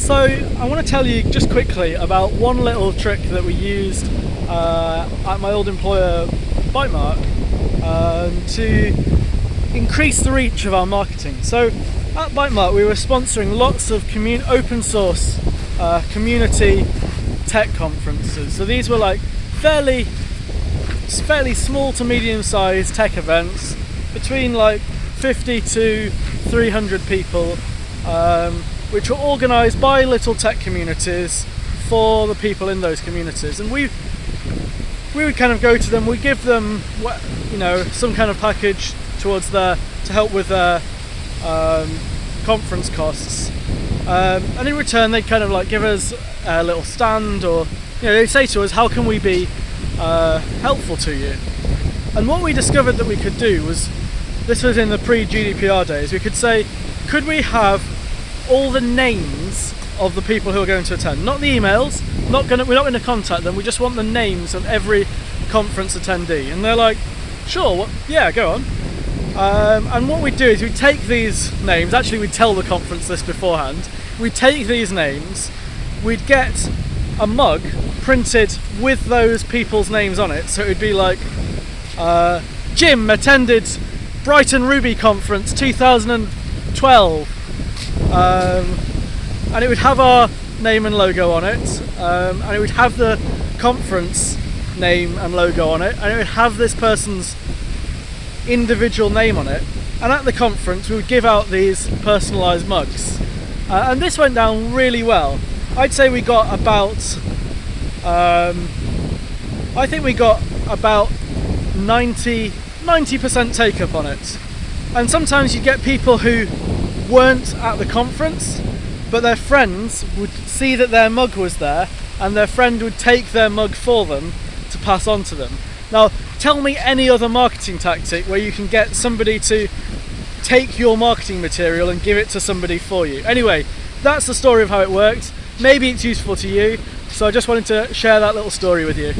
So I want to tell you just quickly about one little trick that we used uh, at my old employer Bytemark um, to increase the reach of our marketing. So at Bytemark we were sponsoring lots of open source uh, community tech conferences. So these were like fairly fairly small to medium sized tech events between like 50 to 300 people um, which were organised by little tech communities for the people in those communities. And we we would kind of go to them, we give them you know some kind of package towards their to help with their um, conference costs. Um, and in return, they kind of like give us a little stand, or you know, they say to us, "How can we be uh, helpful to you?" And what we discovered that we could do was, this was in the pre-GDPR days. We could say, "Could we have all the names of the people who are going to attend. Not the emails, not gonna, we're not going to contact them, we just want the names of every conference attendee. And they're like, sure, what, yeah, go on. Um, and what we do is we take these names, actually we tell the conference this beforehand, we take these names, we'd get a mug printed with those people's names on it, so it would be like, uh, Jim attended Brighton Ruby Conference 2012, um, and it would have our name and logo on it. Um, and it would have the conference name and logo on it. And it would have this person's individual name on it. And at the conference we would give out these personalized mugs. Uh, and this went down really well. I'd say we got about um, I think we got about 90 90% take up on it. And sometimes you get people who weren't at the conference, but their friends would see that their mug was there and their friend would take their mug for them to pass on to them. Now, tell me any other marketing tactic where you can get somebody to take your marketing material and give it to somebody for you. Anyway, that's the story of how it worked. Maybe it's useful to you, so I just wanted to share that little story with you.